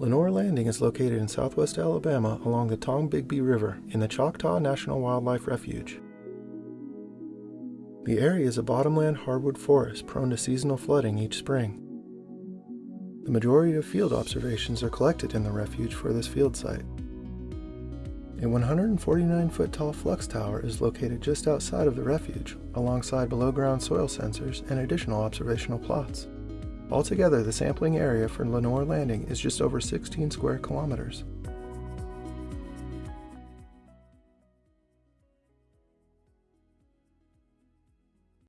Lenoir Landing is located in southwest Alabama along the Tombigbee River in the Choctaw National Wildlife Refuge. The area is a bottomland hardwood forest prone to seasonal flooding each spring. The majority of field observations are collected in the refuge for this field site. A 149 foot tall flux tower is located just outside of the refuge, alongside below ground soil sensors and additional observational plots. Altogether, the sampling area for Lenoir Landing is just over 16 square kilometers.